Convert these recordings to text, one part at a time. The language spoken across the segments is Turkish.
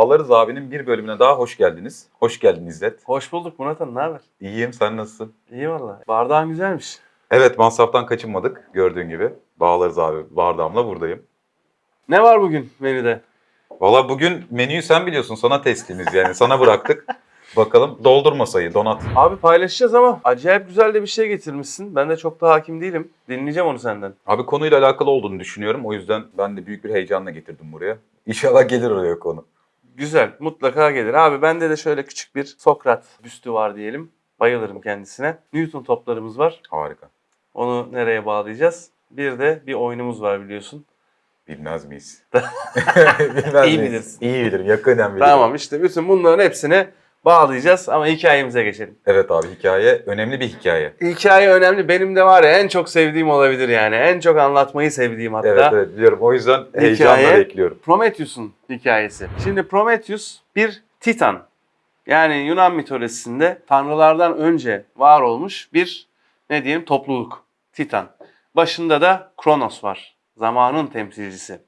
Bağlarız abinin bir bölümüne daha hoş geldiniz. Hoş geldin İzzet. Hoş bulduk Murat Han, ne haber? İyiyim, sen nasılsın? İyi valla. Bardağın güzelmiş. Evet, masraftan kaçınmadık gördüğün gibi. Bağlarız abi, bardağımla buradayım. Ne var bugün menüde? Valla bugün menüyü sen biliyorsun, sana teslimiz yani. Sana bıraktık. Bakalım doldur masayı, donat. Abi paylaşacağız ama acayip güzel de bir şey getirmişsin. Ben de çok da hakim değilim. Dinleyeceğim onu senden. Abi konuyla alakalı olduğunu düşünüyorum. O yüzden ben de büyük bir heyecanla getirdim buraya. İnşallah gelir oraya konu. Güzel, mutlaka gelir. Abi bende de şöyle küçük bir Sokrat büstü var diyelim. Bayılırım kendisine. Newton toplarımız var. Harika. Onu nereye bağlayacağız? Bir de bir oyunumuz var biliyorsun. Bilmez miyiz? Bilmez İyi miyiz? bilirsin. İyi bilirim, yakından bilirim. Tamam işte bütün bunların hepsini bağlayacağız ama hikayemize geçelim. Evet abi hikaye, önemli bir hikaye. Hikaye önemli. Benim de var ya en çok sevdiğim olabilir yani. En çok anlatmayı sevdiğim hatta. Evet evet biliyorum. O yüzden heyecanla bekliyorum. Prometheus'un hikayesi. Şimdi Prometheus bir titan. Yani Yunan mitolojisinde tanrılardan önce var olmuş bir ne diyelim topluluk. Titan. Başında da Kronos var. Zamanın temsilcisi.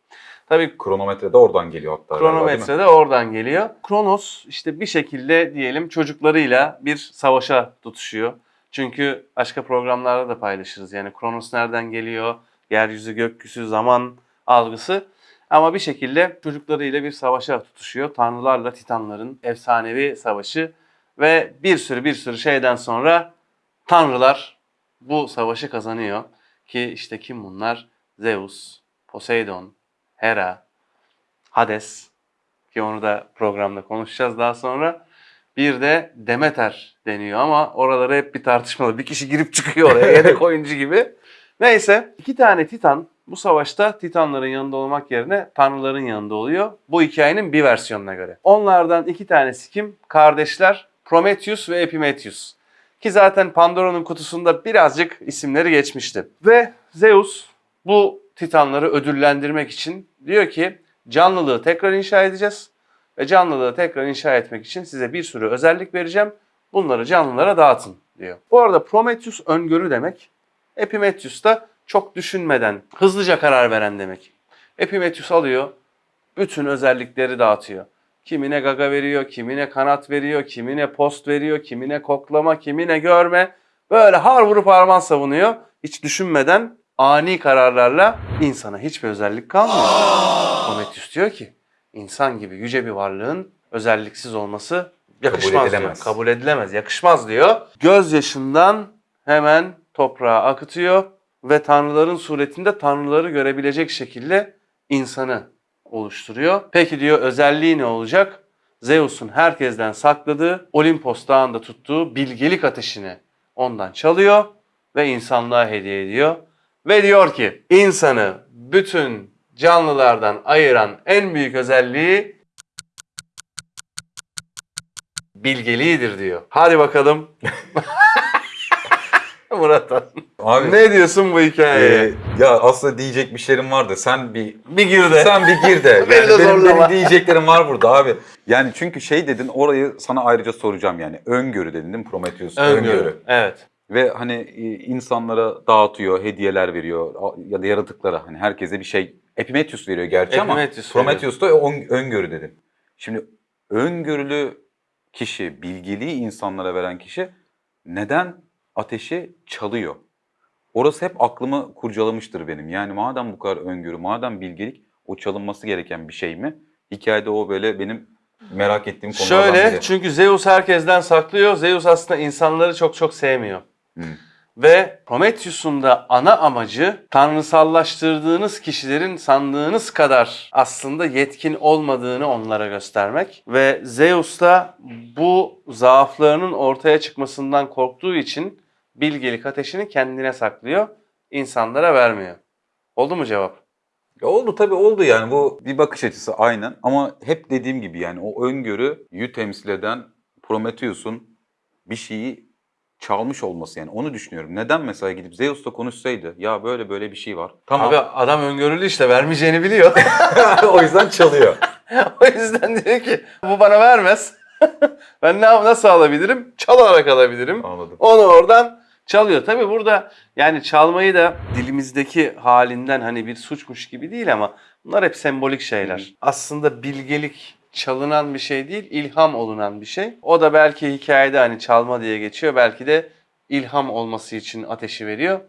Tabii Kronometre de oradan geliyor hatta. kronometre de oradan geliyor. Kronos işte bir şekilde diyelim çocuklarıyla bir savaşa tutuşuyor. Çünkü başka programlarda da paylaşırız. Yani Kronos nereden geliyor? Yeryüzü, gökyüzü, zaman algısı. Ama bir şekilde çocuklarıyla bir savaşa tutuşuyor. Tanrılarla Titanların efsanevi savaşı. Ve bir sürü bir sürü şeyden sonra tanrılar bu savaşı kazanıyor. Ki işte kim bunlar? Zeus, Poseidon, Hera, Hades ki onu da programda konuşacağız daha sonra. Bir de Demeter deniyor ama oraları hep bir tartışmalı. Bir kişi girip çıkıyor oraya yedek oyuncu gibi. Neyse iki tane Titan bu savaşta Titanların yanında olmak yerine Tanrıların yanında oluyor. Bu hikayenin bir versiyonuna göre. Onlardan iki tanesi kim? Kardeşler Prometheus ve Epimetheus. Ki zaten Pandora'nın kutusunda birazcık isimleri geçmişti. Ve Zeus bu Titanları ödüllendirmek için diyor ki canlılığı tekrar inşa edeceğiz. Ve canlılığı tekrar inşa etmek için size bir sürü özellik vereceğim. Bunları canlılara dağıtın diyor. Bu arada Prometheus öngörü demek. Epimetheus da çok düşünmeden, hızlıca karar veren demek. Epimetheus alıyor, bütün özellikleri dağıtıyor. Kimine gaga veriyor, kimine kanat veriyor, kimine post veriyor, kimine koklama, kimine görme. Böyle har vurup harman savunuyor. Hiç düşünmeden ani kararlarla insana hiçbir özellik kalmıyor. Prometheus diyor ki insan gibi yüce bir varlığın özelliksiz olması yakışmaz edilemez. diyor. Kabul edilemez, yakışmaz diyor. Gözyaşından hemen toprağa akıtıyor ve tanrıların suretinde tanrıları görebilecek şekilde insanı oluşturuyor. Peki diyor özelliği ne olacak? Zeus'un herkesten sakladığı Olimpos dağında tuttuğu bilgelik ateşini ondan çalıyor ve insanlığa hediye ediyor. Ve diyor ki insanı bütün canlılardan ayıran en büyük özelliği bilgeliğidir diyor. Hadi bakalım. Murat Han. Abi Ne diyorsun bu hikayeye? e, ya aslında diyecek bir şeylerim vardı. Sen bir bir gir de. sen bir gir de. Beni Yani de benim, zorlama. benim diyeceklerim var burada abi. Yani çünkü şey dedin orayı sana ayrıca soracağım yani. Öngörü dedin değil mi Prometheus? Öngörü. Evet. Ve hani e, insanlara dağıtıyor, hediyeler veriyor ya da yaratıklara hani herkese bir şey. Epimetheus veriyor gerçi Epimetheus ama Prometheus da ön- öngörü dedin. Şimdi öngörülü kişi, bilgeliği insanlara veren kişi neden ateşi çalıyor? Orası hep aklımı kurcalamıştır benim. Yani madem bu kadar öngörü, madem bilgelik o çalınması gereken bir şey mi? Hikayede o böyle benim merak ettiğim konulardan Şöyle biri. çünkü Zeus herkesten saklıyor. Zeus aslında insanları çok çok sevmiyor. Hı. Ve Prometheus'un da ana amacı tanrısallaştırdığınız kişilerin sandığınız kadar aslında yetkin olmadığını onlara göstermek. Ve Zeus da bu zaaflarının ortaya çıkmasından korktuğu için bilgelik ateşini kendine saklıyor, insanlara vermiyor. Oldu mu cevap? Ya oldu tabii oldu yani bu bir bakış açısı aynen ama hep dediğim gibi yani o öngörüyü temsil eden Prometheus'un bir şeyi çalmış olması yani onu düşünüyorum. Neden mesela gidip Zeus'la konuşsaydı ya böyle böyle bir şey var. Tamam Abi adam öngörülü işte vermeyeceğini biliyor. o yüzden çalıyor. o yüzden diyor ki bu bana vermez. ben ne nasıl alabilirim? Çalarak alabilirim. Anladım. Onu oradan çalıyor. Tabii burada yani çalmayı da dilimizdeki halinden hani bir suçmuş gibi değil ama bunlar hep sembolik şeyler. Hı. Aslında bilgelik çalınan bir şey değil, ilham olunan bir şey. O da belki hikayede hani çalma diye geçiyor. Belki de ilham olması için ateşi veriyor.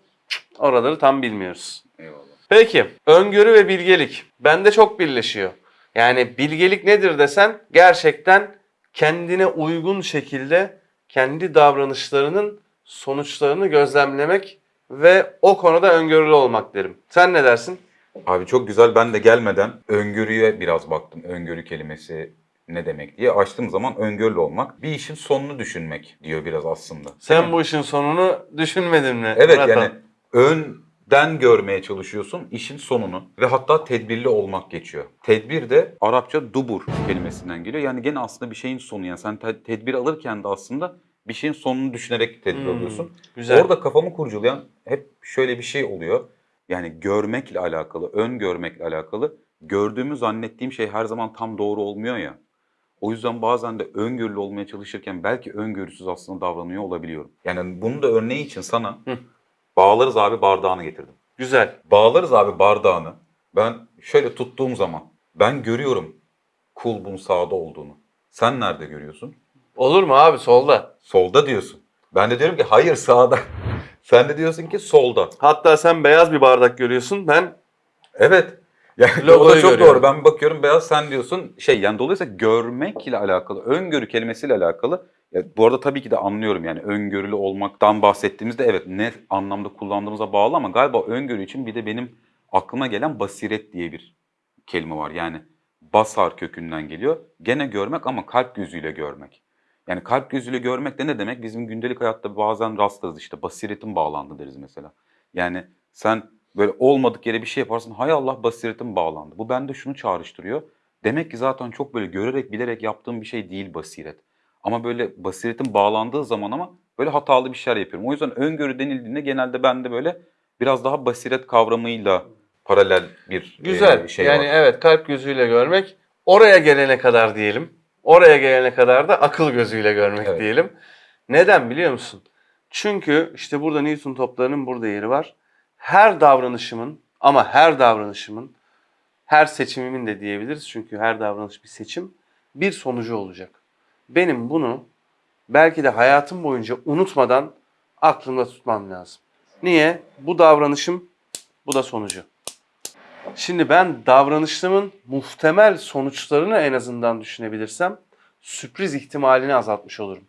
Oraları tam bilmiyoruz. Eyvallah. Peki, öngörü ve bilgelik. Bende çok birleşiyor. Yani bilgelik nedir desen gerçekten kendine uygun şekilde kendi davranışlarının sonuçlarını gözlemlemek ve o konuda öngörülü olmak derim. Sen ne dersin? Abi çok güzel. Ben de gelmeden öngörüye biraz baktım. Öngörü kelimesi ne demek diye. Açtığım zaman öngörülü olmak. Bir işin sonunu düşünmek diyor biraz aslında. Sen bu işin sonunu düşünmedin mi? Evet Murat yani önden görmeye çalışıyorsun işin sonunu ve hatta tedbirli olmak geçiyor. Tedbir de Arapça dubur kelimesinden geliyor. Yani gene aslında bir şeyin sonu yani sen te- tedbir alırken de aslında bir şeyin sonunu düşünerek tedbir Hmm, alıyorsun. güzel. Orada kafamı kurcalayan hep şöyle bir şey oluyor. Yani görmekle alakalı, ön görmekle alakalı. Gördüğümü zannettiğim şey her zaman tam doğru olmuyor ya. O yüzden bazen de öngörülü olmaya çalışırken belki öngörüsüz aslında davranıyor olabiliyorum. Yani bunun da örneği için sana Hı. bağlarız abi bardağını getirdim. Güzel. Bağlarız abi bardağını. Ben şöyle tuttuğum zaman ben görüyorum kulbun sağda olduğunu. Sen nerede görüyorsun? Olur mu abi solda? Solda diyorsun. Ben de diyorum ki hayır sağda. Sen de diyorsun ki solda. Hatta sen beyaz bir bardak görüyorsun. Ben Evet. Yani o Logoyu da çok görüyorum. doğru. Ben bakıyorum beyaz sen diyorsun şey yani dolayısıyla görmekle alakalı, öngörü kelimesiyle alakalı. Ya bu arada tabii ki de anlıyorum yani öngörülü olmaktan bahsettiğimizde evet ne anlamda kullandığımıza bağlı ama galiba öngörü için bir de benim aklıma gelen basiret diye bir kelime var. Yani basar kökünden geliyor. Gene görmek ama kalp gözüyle görmek. Yani kalp gözüyle görmek de ne demek? Bizim gündelik hayatta bazen rastlarız işte basiretin bağlandı deriz mesela. Yani sen böyle olmadık yere bir şey yaparsın. Hay Allah basiretim bağlandı. Bu bende şunu çağrıştırıyor. Demek ki zaten çok böyle görerek bilerek yaptığım bir şey değil basiret. Ama böyle basiretin bağlandığı zaman ama böyle hatalı bir şeyler yapıyorum. O yüzden öngörü denildiğinde genelde bende böyle biraz daha basiret kavramıyla paralel bir güzel. e, şey yani var. evet kalp gözüyle görmek. Oraya gelene kadar diyelim. Oraya gelene kadar da akıl gözüyle görmek Evet. diyelim. Neden biliyor musun? Çünkü işte burada Newton toplarının burada yeri var. Her davranışımın ama her davranışımın her seçimimin de diyebiliriz. Çünkü her davranış bir seçim. Bir sonucu olacak. Benim bunu belki de hayatım boyunca unutmadan aklımda tutmam lazım. Niye? Bu davranışım, bu da sonucu. Şimdi ben davranışımın muhtemel sonuçlarını en azından düşünebilirsem sürpriz ihtimalini azaltmış olurum.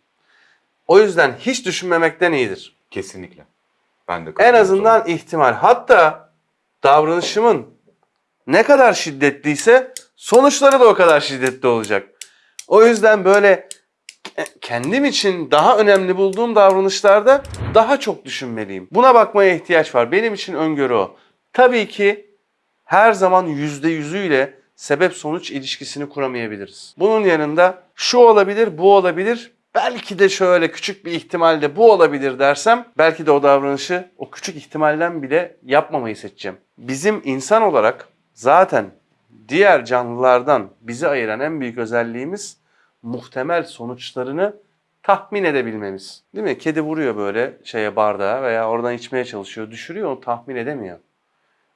O yüzden hiç düşünmemekten iyidir. Kesinlikle. Ben de En azından ihtimal. Hatta davranışımın ne kadar şiddetliyse sonuçları da o kadar şiddetli olacak. O yüzden böyle kendim için daha önemli bulduğum davranışlarda daha çok düşünmeliyim. Buna bakmaya ihtiyaç var. Benim için öngörü o. Tabii ki her zaman yüzde yüzüyle sebep sonuç ilişkisini kuramayabiliriz. Bunun yanında şu olabilir, bu olabilir, belki de şöyle küçük bir ihtimalde bu olabilir dersem belki de o davranışı o küçük ihtimalden bile yapmamayı seçeceğim. Bizim insan olarak zaten diğer canlılardan bizi ayıran en büyük özelliğimiz muhtemel sonuçlarını tahmin edebilmemiz. Değil mi? Kedi vuruyor böyle şeye bardağa veya oradan içmeye çalışıyor, düşürüyor, onu tahmin edemiyor.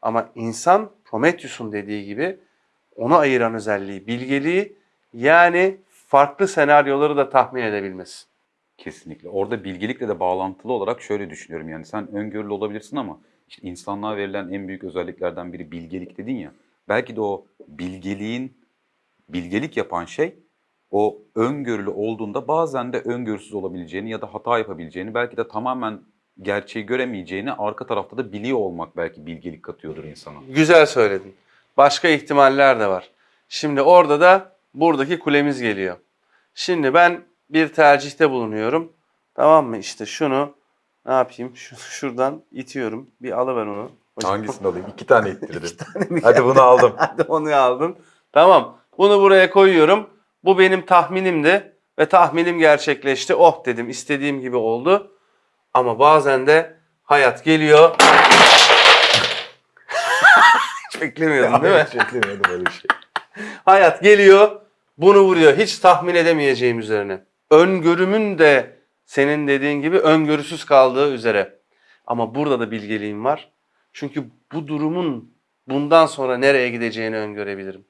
Ama insan Prometheus'un dediği gibi onu ayıran özelliği, bilgeliği yani farklı senaryoları da tahmin edebilmesi. Kesinlikle. Orada bilgelikle de bağlantılı olarak şöyle düşünüyorum. Yani sen öngörülü olabilirsin ama işte insanlığa verilen en büyük özelliklerden biri bilgelik dedin ya. Belki de o bilgeliğin bilgelik yapan şey o öngörülü olduğunda bazen de öngörüsüz olabileceğini ya da hata yapabileceğini belki de tamamen gerçeği göremeyeceğini arka tarafta da biliyor olmak belki bilgelik katıyordur insana. Güzel söyledin. Başka ihtimaller de var. Şimdi orada da buradaki kulemiz geliyor. Şimdi ben bir tercihte bulunuyorum. Tamam mı? İşte şunu ne yapayım? Şu, şuradan itiyorum. Bir alıver onu. Hocam. Hangisini alayım? İki tane ittirdim. mi Hadi bunu aldım. Hadi onu aldın. Tamam. Bunu buraya koyuyorum. Bu benim tahminimdi ve tahminim gerçekleşti. Oh dedim istediğim gibi oldu. Ama bazen de hayat geliyor. Hiç beklemiyordun değil mi? Hiç beklemiyordum öyle bir şey. Hayat geliyor, bunu vuruyor. Hiç tahmin edemeyeceğim üzerine. Öngörümün de senin dediğin gibi öngörüsüz kaldığı üzere. Ama burada da bilgeliğim var. Çünkü bu durumun bundan sonra nereye gideceğini öngörebilirim.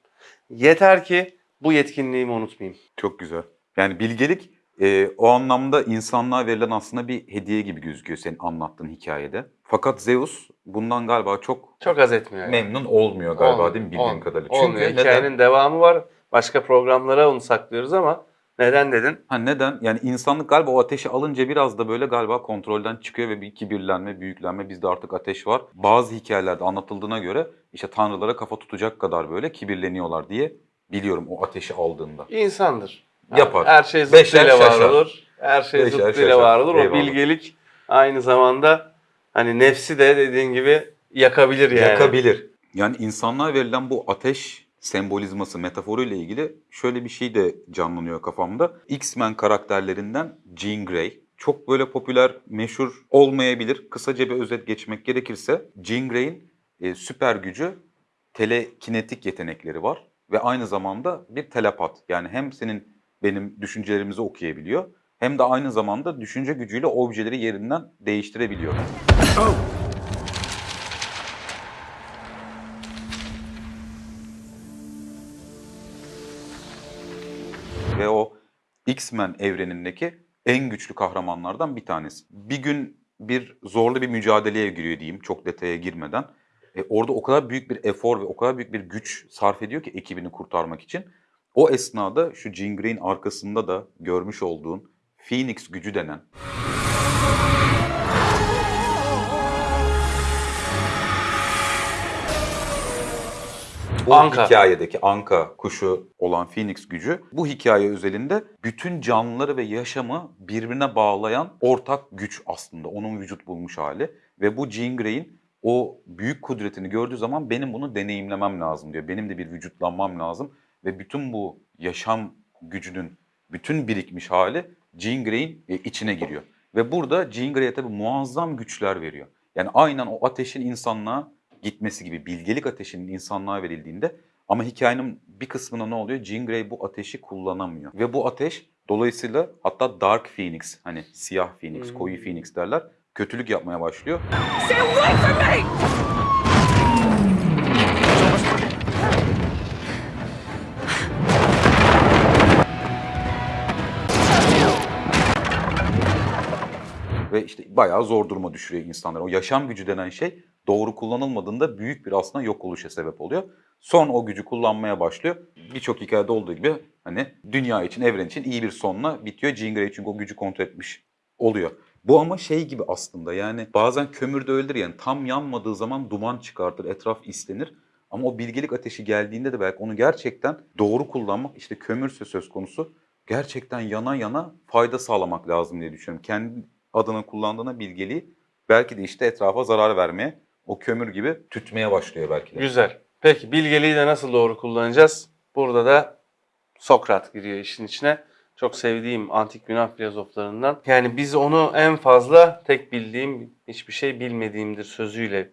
Yeter ki bu yetkinliğimi unutmayayım. Çok güzel. Yani bilgelik e, o anlamda insanlığa verilen aslında bir hediye gibi gözüküyor senin anlattığın hikayede. Fakat Zeus bundan galiba çok Çok az etmiyor. yani. memnun olmuyor galiba Olmuyor, değil mi bildiğim olmuyor. kadarıyla. Olmuyor. Çünkü neden? Hikayenin devamı var. Başka programlara onu saklıyoruz ama neden dedin? Ha neden? Yani insanlık galiba o ateşi alınca biraz da böyle galiba kontrolden çıkıyor ve bir kibirlenme, büyüklenme bizde artık ateş var. Bazı hikayelerde anlatıldığına göre işte tanrılara kafa tutacak kadar böyle kibirleniyorlar diye biliyorum o ateşi aldığında. İnsandır. Yapar. Her şey zıttıyla var olur. Her şey Beşer zıttıyla şaşar. var olur. O Eyvallah. bilgelik aynı zamanda hani nefsi de dediğin gibi yakabilir yani. Yakabilir. Yani insanlığa verilen bu ateş sembolizması, metaforuyla ilgili şöyle bir şey de canlanıyor kafamda. X-Men karakterlerinden Jean Grey. Çok böyle popüler, meşhur olmayabilir. Kısaca bir özet geçmek gerekirse Jean Grey'in e, süper gücü telekinetik yetenekleri var ve aynı zamanda bir telepat. Yani hem senin benim düşüncelerimizi okuyabiliyor hem de aynı zamanda düşünce gücüyle objeleri yerinden değiştirebiliyor. ve o X-Men evrenindeki en güçlü kahramanlardan bir tanesi. Bir gün bir zorlu bir mücadeleye giriyor diyeyim çok detaya girmeden. E, orada o kadar büyük bir efor ve o kadar büyük bir güç sarf ediyor ki ekibini kurtarmak için. O esnada şu Jean Grey'in arkasında da görmüş olduğun Phoenix gücü denen Bu Anka. hikayedeki anka kuşu olan Phoenix gücü bu hikaye özelinde bütün canlıları ve yaşamı birbirine bağlayan ortak güç aslında. Onun vücut bulmuş hali. Ve bu Jean Grey'in o büyük kudretini gördüğü zaman benim bunu deneyimlemem lazım diyor. Benim de bir vücutlanmam lazım. Ve bütün bu yaşam gücünün bütün birikmiş hali Jean Grey'in e, içine giriyor. Ve burada Jean Grey'e tabii muazzam güçler veriyor. Yani aynen o ateşin insanlığa gitmesi gibi bilgelik ateşinin insanlığa verildiğinde ama hikayenin bir kısmında ne oluyor? Jean Grey bu ateşi kullanamıyor. Ve bu ateş dolayısıyla hatta Dark Phoenix hani siyah Phoenix, koyu Phoenix derler kötülük yapmaya başlıyor. Stay away from me! Ve işte bayağı zor duruma düşürüyor insanları. O yaşam gücü denen şey doğru kullanılmadığında büyük bir aslında yok oluşa sebep oluyor. Son o gücü kullanmaya başlıyor. Birçok hikayede olduğu gibi hani dünya için, evren için iyi bir sonla bitiyor. Jean Grey çünkü o gücü kontrol etmiş oluyor. Bu ama şey gibi aslında yani bazen kömür de öyledir yani tam yanmadığı zaman duman çıkartır, etraf islenir. Ama o bilgelik ateşi geldiğinde de belki onu gerçekten doğru kullanmak işte kömürse söz konusu gerçekten yana yana fayda sağlamak lazım diye düşünüyorum. Kendi adına kullandığına bilgeliği belki de işte etrafa zarar vermeye, o kömür gibi tütmeye başlıyor belki de. Güzel. Peki bilgeliği de nasıl doğru kullanacağız? Burada da Sokrat giriyor işin içine. Çok sevdiğim antik Yunan filozoflarından. Yani biz onu en fazla tek bildiğim hiçbir şey bilmediğimdir sözüyle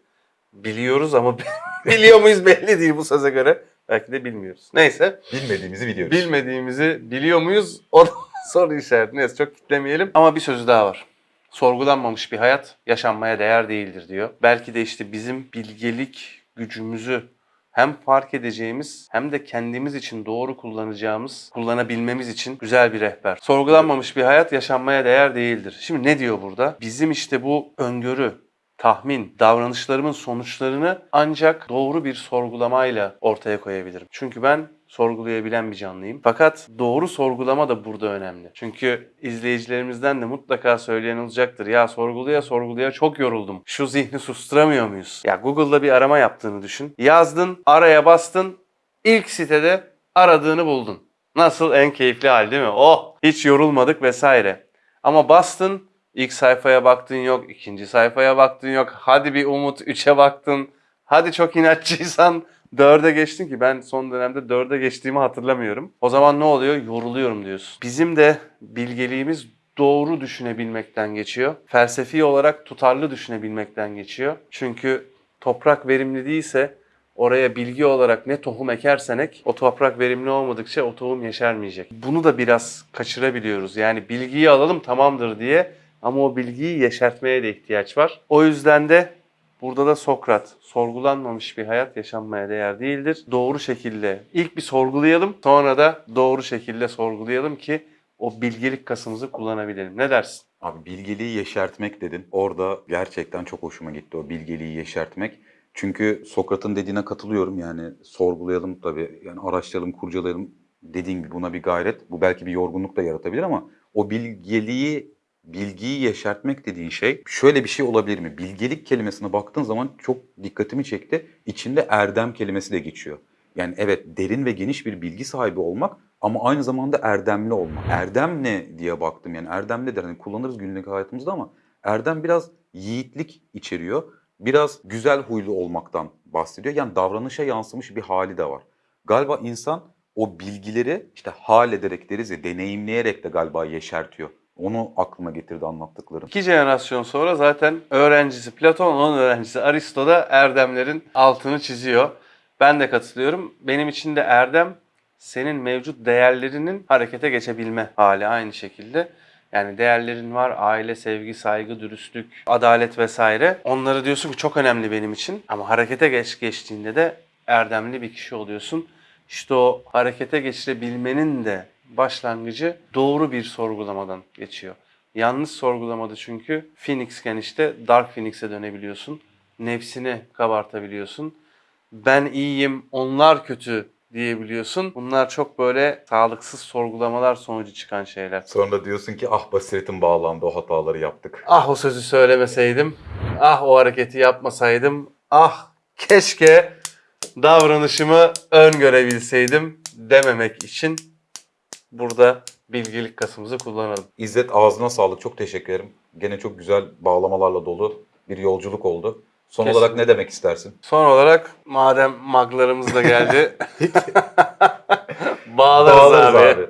biliyoruz ama biliyor muyuz belli değil bu söze göre. Belki de bilmiyoruz. Neyse. Bilmediğimizi biliyoruz. Bilmediğimizi biliyor muyuz? O da soru işareti. Neyse çok kitlemeyelim. Ama bir sözü daha var. Sorgulanmamış bir hayat yaşanmaya değer değildir diyor. Belki de işte bizim bilgelik gücümüzü hem fark edeceğimiz hem de kendimiz için doğru kullanacağımız, kullanabilmemiz için güzel bir rehber. Sorgulanmamış bir hayat yaşanmaya değer değildir. Şimdi ne diyor burada? Bizim işte bu öngörü, tahmin, davranışlarımın sonuçlarını ancak doğru bir sorgulamayla ortaya koyabilirim. Çünkü ben sorgulayabilen bir canlıyım. Fakat doğru sorgulama da burada önemli. Çünkü izleyicilerimizden de mutlaka söyleyen olacaktır. Ya sorguluya sorguluya çok yoruldum. Şu zihni susturamıyor muyuz? Ya Google'da bir arama yaptığını düşün. Yazdın, araya bastın, ilk sitede aradığını buldun. Nasıl en keyifli hal değil mi? Oh hiç yorulmadık vesaire. Ama bastın ilk sayfaya baktın yok, ikinci sayfaya baktın yok. Hadi bir umut üçe baktın. Hadi çok inatçıysan dörde geçtin ki ben son dönemde dörde geçtiğimi hatırlamıyorum. O zaman ne oluyor? Yoruluyorum diyorsun. Bizim de bilgeliğimiz doğru düşünebilmekten geçiyor. Felsefi olarak tutarlı düşünebilmekten geçiyor. Çünkü toprak verimli değilse oraya bilgi olarak ne tohum ekersen ek, o toprak verimli olmadıkça o tohum yeşermeyecek. Bunu da biraz kaçırabiliyoruz. Yani bilgiyi alalım tamamdır diye ama o bilgiyi yeşertmeye de ihtiyaç var. O yüzden de Burada da Sokrat, sorgulanmamış bir hayat yaşanmaya değer değildir. Doğru şekilde ilk bir sorgulayalım, sonra da doğru şekilde sorgulayalım ki o bilgelik kasımızı kullanabilelim. Ne dersin? Abi bilgeliği yeşertmek dedin. Orada gerçekten çok hoşuma gitti o bilgeliği yeşertmek. Çünkü Sokrat'ın dediğine katılıyorum yani sorgulayalım tabii yani araştıralım, kurcalayalım dediğin gibi buna bir gayret. Bu belki bir yorgunluk da yaratabilir ama o bilgeliği, bilgiyi yeşertmek dediğin şey şöyle bir şey olabilir mi? Bilgelik kelimesine baktığın zaman çok dikkatimi çekti. İçinde erdem kelimesi de geçiyor. Yani evet derin ve geniş bir bilgi sahibi olmak ama aynı zamanda erdemli olmak. Erdem ne diye baktım yani erdem nedir? Hani kullanırız günlük hayatımızda ama erdem biraz yiğitlik içeriyor. Biraz güzel huylu olmaktan bahsediyor. Yani davranışa yansımış bir hali de var. Galiba insan o bilgileri işte hal ederek deriz ya deneyimleyerek de galiba yeşertiyor. Onu aklıma getirdi anlattıklarım. İki jenerasyon sonra zaten öğrencisi Platon, onun öğrencisi Aristo da erdemlerin altını çiziyor. Ben de katılıyorum. Benim için de erdem senin mevcut değerlerinin harekete geçebilme hali aynı şekilde. Yani değerlerin var, aile, sevgi, saygı, dürüstlük, adalet vesaire. Onları diyorsun ki çok önemli benim için. Ama harekete geç geçtiğinde de erdemli bir kişi oluyorsun. İşte o harekete geçirebilmenin de başlangıcı doğru bir sorgulamadan geçiyor. Yanlış sorgulamada çünkü Phoenix'ken işte Dark Phoenix'e dönebiliyorsun. Nefsini kabartabiliyorsun. Ben iyiyim, onlar kötü diyebiliyorsun. Bunlar çok böyle sağlıksız sorgulamalar sonucu çıkan şeyler. Sonra diyorsun ki ah basiretim bağlandı o hataları yaptık. Ah o sözü söylemeseydim, ah o hareketi yapmasaydım, ah keşke davranışımı öngörebilseydim dememek için burada bilgilik kasımızı kullanalım. İzzet ağzına sağlık çok teşekkür ederim. Gene çok güzel bağlamalarla dolu bir yolculuk oldu. Son Kesinlikle. olarak ne demek istersin? Son olarak madem maglarımız da geldi, bağlarız, Bağlarız abi. abi.